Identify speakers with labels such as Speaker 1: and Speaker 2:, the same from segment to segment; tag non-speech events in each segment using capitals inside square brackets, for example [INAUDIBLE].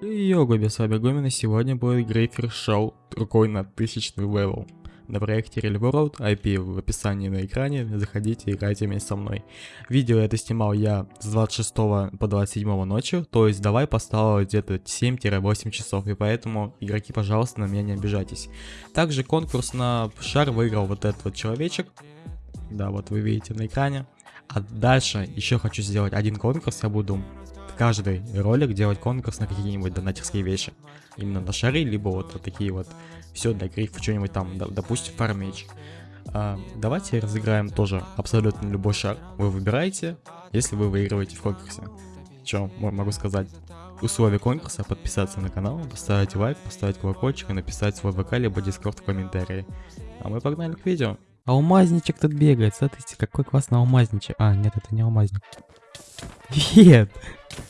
Speaker 1: Вами Гомин, и сегодня будет Грейфер Шоу рукой на тысячный левел. На проекте Real World, IP в описании на экране, заходите, играйте вместе со мной. Видео это снимал я с 26 по 27 ночью, то есть давай поставил где-то 7-8 часов, и поэтому, игроки, пожалуйста, на меня не обижайтесь. Также конкурс на шар выиграл вот этот вот человечек, да, вот вы видите на экране. А дальше еще хочу сделать один конкурс, я буду каждый ролик делать конкурс на какие-нибудь донатерские вещи. Именно на шары, либо вот, такие вот, все для грифа, что-нибудь там, допустим, фармеч. А, давайте разыграем тоже абсолютно любой шар. Вы выбираете, если вы выигрываете в конкурсе. Что могу сказать? Условия конкурса подписаться на канал, поставить лайк, поставить колокольчик и написать свой ВК либо дискорд в комментарии. А мы погнали к видео.
Speaker 2: Алмазничек тут бегает, смотрите, какой классный алмазничек. А, нет, это не алмазник. Нет!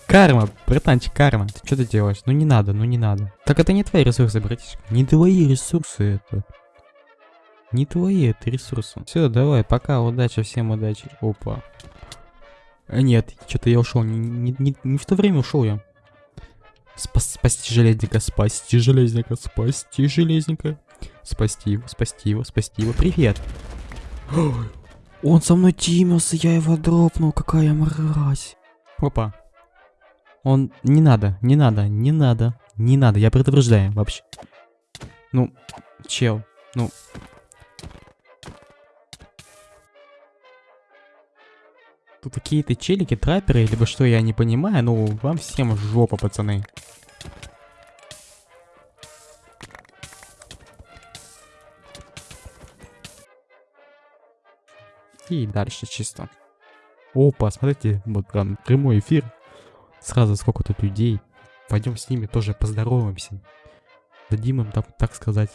Speaker 2: Карма, братанчик, карма. Ты что ты делаешь? Ну не надо, ну не надо. Так это не твои ресурсы, братишка. Не твои ресурсы это. Не твои это ресурсы. Все, давай, пока, удачи, всем удачи. Опа. А нет, что-то я ушел. Не, не, не, не в то время ушел я. Спас, спасти железника, спасти железника, спасти железника. Спасти его, спасти его, спасти его. Привет. Он со мной тимился, я его дропнул, какая мразь. Опа. Он... Не надо, не надо, не надо, не надо, я предупреждаю вообще. Ну, чел, ну... Тут какие-то челики, трапперы, либо что, я не понимаю, ну, вам всем жопа, пацаны. И дальше чисто. Опа, смотрите, вот прям прямой эфир. Сразу сколько тут людей. Пойдем с ними тоже поздороваемся. Дадим им, так, так сказать...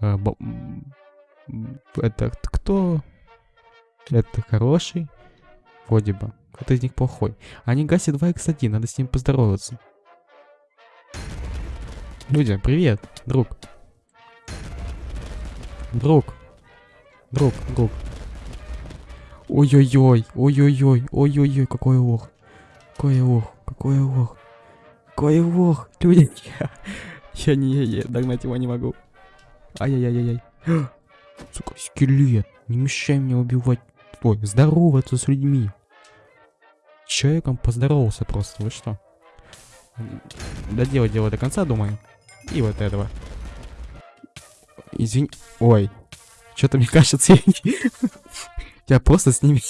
Speaker 2: Э, это кто? Это хороший? Вроде бы. Кто-то из них плохой. Они гасят 2x1, надо с ним поздороваться. Люди, привет, друг. Друг. Друг, друг. Ой-ой-ой, ой-ой-ой, ой-ой-ой, какой лох. Какой лох, какой лох. Какой лох, люди. Я, [LAUGHS] я не, я, я догнать его не могу. Ай-яй-яй-яй. [GASPS] Сука, скелет, не мешай мне убивать. Ой, здороваться с людьми. Человеком поздоровался просто, вы что? Доделать дело до конца, думаю. И вот этого. Извини. Ой. Что-то мне [LAUGHS] кажется, я. [LAUGHS] Я просто с ними...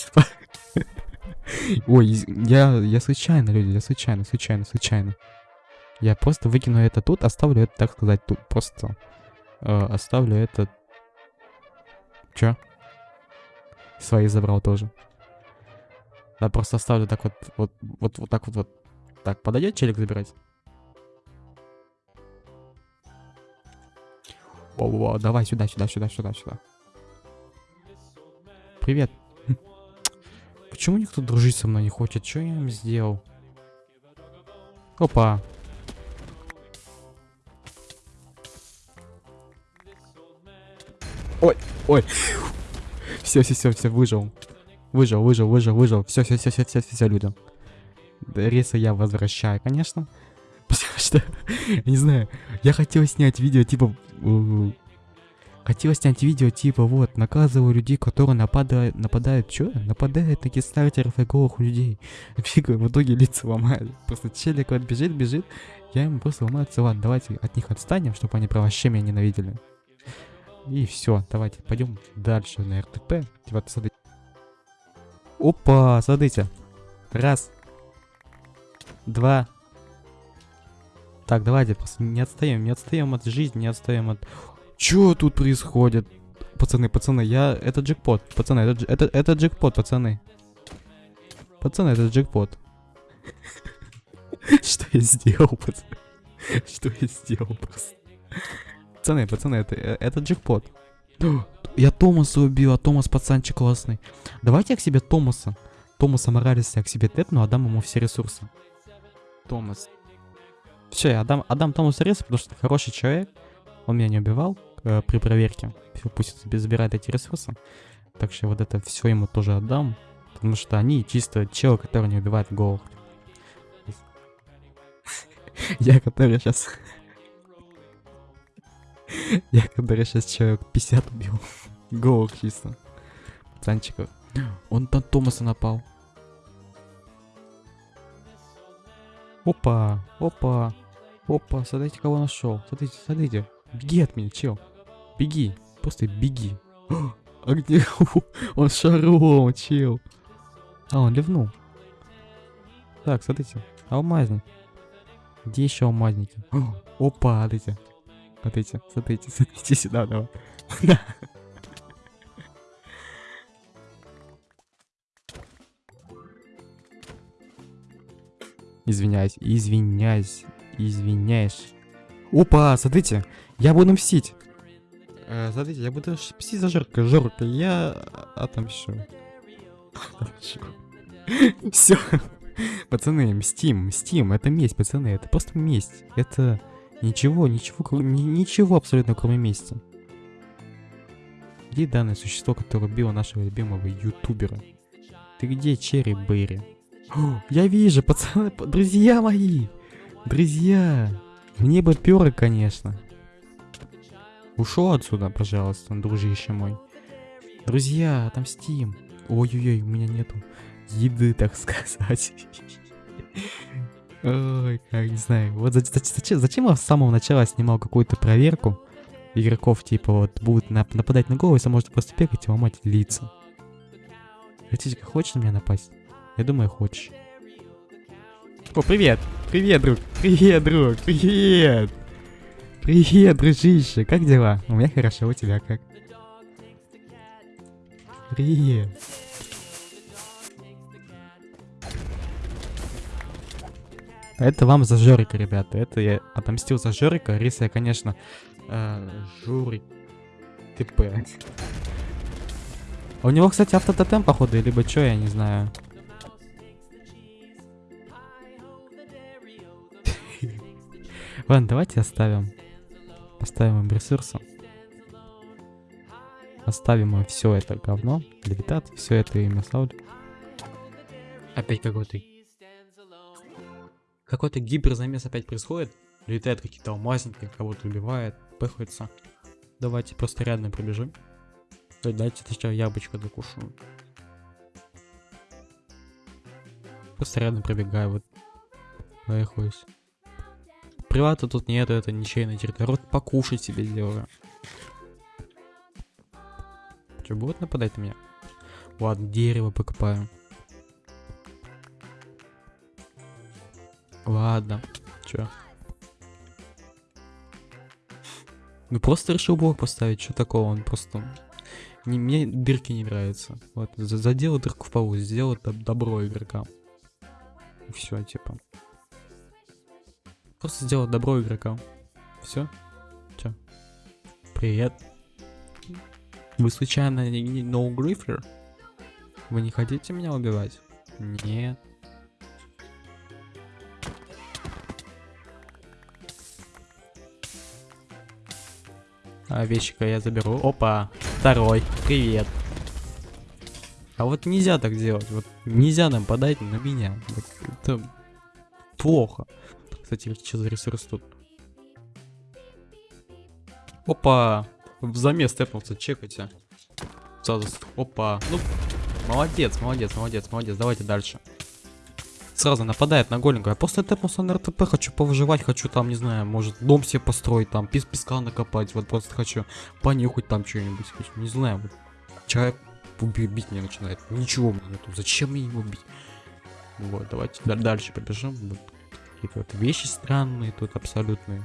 Speaker 2: Ой, я, я случайно, люди, я случайно, случайно, случайно. Я просто выкину это тут, оставлю это, так сказать, тут. Просто э, оставлю это... Чё? Свои забрал тоже. Да, просто оставлю так вот, вот, вот, вот так вот, вот. Так, подойдет челик забирать? О, о, давай сюда, сюда, сюда, сюда, сюда. Привет. Почему никто дружить со мной не хочет? Что я им сделал? Опа. Ой, ой. Все, все, все, все, выжил. Выжил, выжил, выжил, выжил. Все, все, все, все, все, все, все, люди. Риса я возвращаю, конечно. [LAUGHS] Потому что, не знаю, я хотел снять видео, типа, Хотел снять видео типа вот, наказываю людей, которые нападают, нападают, что? Нападают на кистартеров и голых людей. [LAUGHS] Фига, в итоге лица ломают. Просто челик вот бежит, бежит, я ему просто ломаю ладно, давайте от них отстанем, чтобы они про вообще меня ненавидели. И все, давайте, пойдем дальше на РТП. Типа, смотрите. Опа, смотрите. Раз. Два. Так, давайте, просто не отстаем, не отстаем от жизни, не отстаем от... Чё тут происходит? Пацаны, пацаны, я... Это джекпот. Пацаны, это, это, это джекпот, пацаны. Пацаны, это джекпот. [LAUGHS] Что я сделал, пацаны? Что я сделал просто? Пацаны, пацаны, это, это джекпот. [GASPS] Я Томаса убил, а Томас пацанчик классный. Давайте я к себе Томаса. Томаса Моралеса я к себе тэпну, отдам ему все ресурсы. Томас. Все, я отдам, отдам Томасу ресурсы, потому что хороший человек. Он меня не убивал э, при проверке. Пусть себе забирает эти ресурсы. Так что вот это все ему тоже отдам. Потому что они чисто чел, который не убивает голых. [LAUGHS] Я который сейчас... [LAUGHS] Я который сейчас человек 50 убил. [LAUGHS] Голых чисто. Пацанчиков. Он на Томаса напал. Опа, опа, опа, смотрите, кого нашел. Смотрите, смотрите. Беги от меня, чел. Беги, просто беги. [GASPS] А где? Он шаром, чел. А, он ливнул. Так, смотрите, алмазник. Где еще алмазники? [GASPS] Опа, смотрите. Смотрите, [LAUGHS] смотрите, смотрите сюда, давай. [LAUGHS] Извиняюсь, извиняюсь, извиняюсь. Опа, смотрите, я буду мстить. Э, смотрите, я буду мстить за Жорка. Жорка, я отомщу. Отомщу. [LAUGHS] Все. Пацаны, мстим, мстим. Это месть, пацаны. Это просто месть. Это ничего, ничего, ничего абсолютно кроме мести. Где данное существо, которое убило нашего любимого ютубера? Ты где, Черри Берри? Я вижу, пацаны, друзья мои! Друзья! Мне бы пёры, конечно. Ушел отсюда, пожалуйста, дружище мой. Друзья, отомстим. Ой-ой-ой, у меня нету еды, так сказать. Ой, как не знаю. Вот за- за- зачем, я с самого начала снимал какую-то проверку игроков, типа вот будут нап- нападать на голову, если можно просто бегать и ломать лица. Хотите, хочешь на меня напасть? Я думаю, хочешь. О, привет! Привет, друг! Привет, друг! Привет! Привет, дружище! Как дела? У меня хорошо, у тебя как? Привет! Это вам за Жорика, ребята. Это я отомстил за Жорика. Рис я, конечно, э, Журик ТП. А у него, кстати, автототем, походу, либо что, я не знаю. [LAUGHS] Ладно, давайте оставим. Поставим им ресурсы. Оставим все это говно. Левитат, все это им оставлю. Опять какой-то... Какой-то гиперзамес опять происходит. Летают какие-то алмазники, кого-то убивает, пыхаются. Давайте просто рядом пробежим. Дайте сначала яблочко докушу. Просто рядом пробегаю, вот. Поехаюсь. Привата тут нету, это ничейная территория. Вот покушать себе сделаю. Че, будут нападать на меня? Ладно, дерево покопаю. Ладно, чё? Ну просто решил блок поставить, что такого, он просто... Не, мне дырки не нравятся. Вот, за- задел дырку в полу, сделал доб- добро игрокам. Все, типа. Просто сделал добро игрокам. Все? Чё? Привет. Вы случайно не, No Griffer? Вы не хотите меня убивать? Нет. А вещика я заберу. Опа, второй. Привет. А вот нельзя так делать. Вот нельзя нападать на меня. Это плохо. Кстати, что за ресурс тут? Опа! В замес тэпнулся, чекайте. Сразу, опа. Ну, молодец, молодец, молодец, молодец. Давайте дальше. Сразу нападает на голенького. Я просто тэпнулся на РТП, хочу повыживать, хочу там, не знаю, может дом себе построить, там, пес песка накопать. Вот просто хочу понюхать там что-нибудь. Не знаю, вот. Человек уби- бить меня начинает. Ничего мне нету. Зачем мне его бить? Вот, давайте да- дальше побежим. Какие-то вот вещи странные тут абсолютные.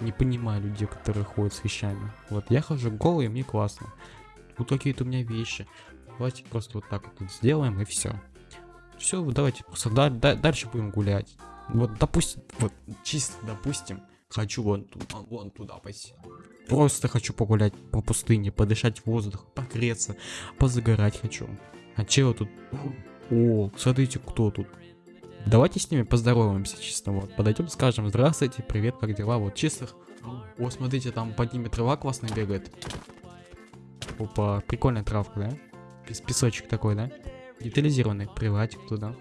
Speaker 2: Не понимаю людей, которые ходят с вещами. Вот я хожу голый, мне классно. Вот какие-то у меня вещи. Давайте просто вот так вот сделаем и все. Все, давайте просто да- да- дальше будем гулять. Вот, допустим, вот чисто допустим, хочу вон туда, вон туда пойти. Просто хочу погулять по пустыне, подышать воздух, погреться, позагорать хочу. А чего тут? О, смотрите, кто тут. Давайте с ними поздороваемся чисто, вот. Подойдем, скажем, здравствуйте, привет, как дела, вот чисто. О, смотрите, там под ними трава классно бегает. Опа, прикольная травка, да? Пес- Песочек такой, да? Детализированный, приватик туда.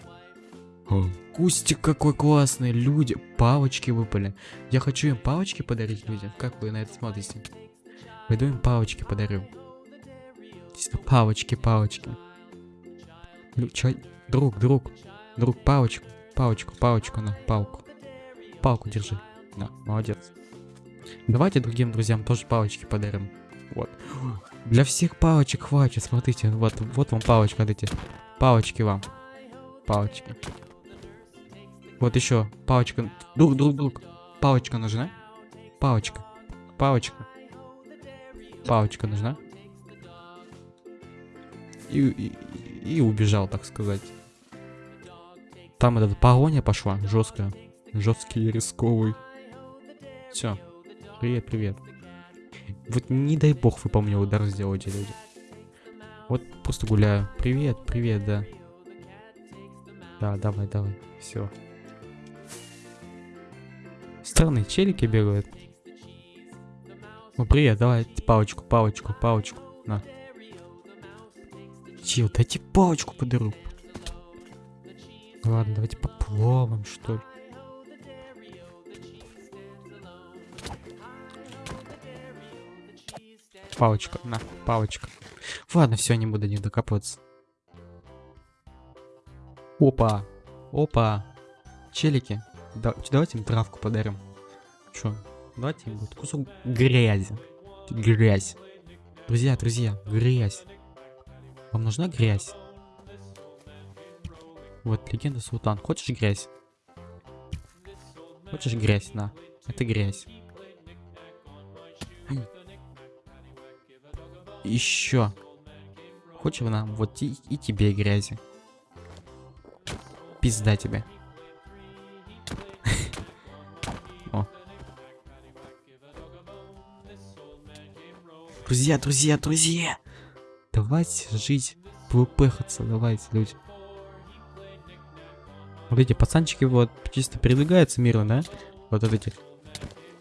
Speaker 1: Кустик какой классный, люди, палочки выпали. Я хочу им палочки подарить людям. Как вы на это смотрите? Пойду им палочки подарю. Палочки, палочки. Друг, друг, друг, палочку, палочку, палочку, на, палку. Палку держи. На, молодец. Давайте другим друзьям тоже палочки подарим. Вот. Для всех палочек хватит, смотрите, вот, вот вам палочка, смотрите. Палочки вам. Палочки. Вот еще палочка. Друг, друг, друг. Палочка нужна? Палочка. Палочка. Палочка нужна? И, и, и убежал, так сказать. Там эта погоня пошла, жесткая. Жесткий рисковый. Все. Привет, привет. Вот не дай бог вы по мне удар сделаете, люди. Вот просто гуляю. Привет, привет, да. Да, давай, давай. Все. Странные челики бегают. Ну, привет, давай палочку, палочку, палочку. На. Чел, дайте палочку подарю. Ладно, давайте поплаваем, что ли. Палочка, на, палочка. Ладно, все, не буду до них докапываться. Опа, опа. Челики, да, давайте им травку подарим. Чё? Давайте им вот кусок грязи. Грязь. Друзья, друзья, грязь. Вам нужна грязь? Легенда Султан. Хочешь грязь? Хочешь грязь? На. Это грязь. Еще. Хочешь нам? Вот и, и тебе грязи. Пизда тебе. [LAUGHS] Друзья, друзья, друзья! Давайте жить, пхаться, давайте, люди. Вот эти пацанчики вот чисто передвигаются мирно, да? Вот эти.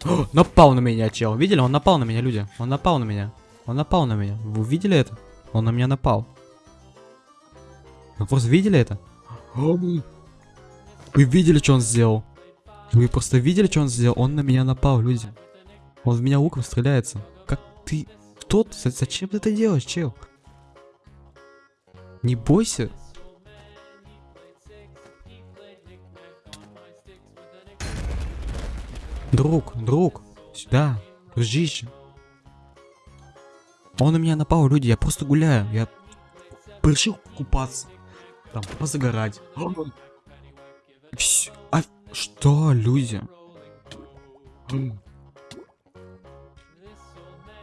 Speaker 1: О, напал на меня, чел. Видели? Он напал на меня, люди. Он напал на меня. Он напал на меня. Вы видели это? Он на меня напал. Вы просто видели это? Вы видели, что он сделал? Вы просто видели, что он сделал? Он на меня напал, люди. Он в меня луком стреляется. Как ты... Кто ты? Зачем ты это делаешь, чел? Не бойся. Друг, друг, сюда, дружище. Он на меня напал, люди, я просто гуляю, я решил купаться, там, позагорать. Всё, А что, люди?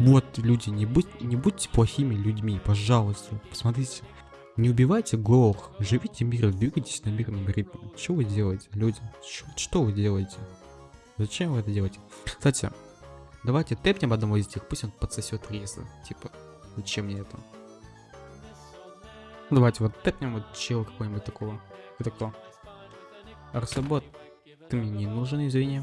Speaker 1: Вот, люди, не, будь, не будьте плохими людьми, пожалуйста. Посмотрите. Не убивайте голых, живите мирно, двигайтесь на мирном ритме. Что вы делаете, люди? Чё- что вы делаете? Зачем вы это делаете? Кстати, давайте тэпнем одного из них, пусть он подсосет резы. Типа, зачем мне это? Ну, Давайте вот тэпнем вот чел какой-нибудь такого. Это кто? Арсебот, ты мне не нужен, извини.